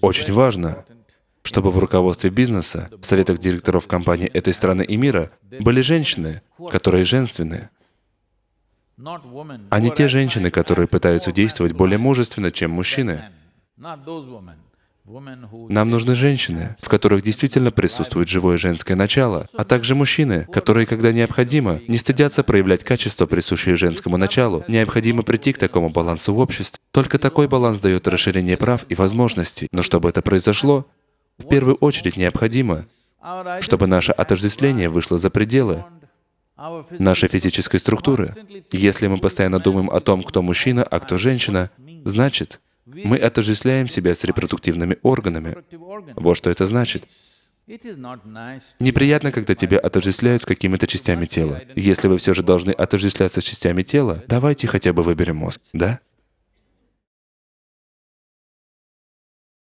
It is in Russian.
Очень важно, чтобы в руководстве бизнеса, в советах директоров компаний этой страны и мира были женщины, которые женственны, а не те женщины, которые пытаются действовать более мужественно, чем мужчины. Нам нужны женщины, в которых действительно присутствует живое женское начало, а также мужчины, которые, когда необходимо, не стыдятся проявлять качества, присущие женскому началу. Необходимо прийти к такому балансу в обществе. Только такой баланс дает расширение прав и возможностей. Но чтобы это произошло, в первую очередь необходимо, чтобы наше отождествление вышло за пределы нашей физической структуры. Если мы постоянно думаем о том, кто мужчина, а кто женщина, значит, мы отождествляем себя с репродуктивными органами. Вот что это значит. Неприятно, когда тебя отождествляют с какими-то частями тела. Если вы все же должны отождествляться с частями тела, давайте хотя бы выберем мозг, да?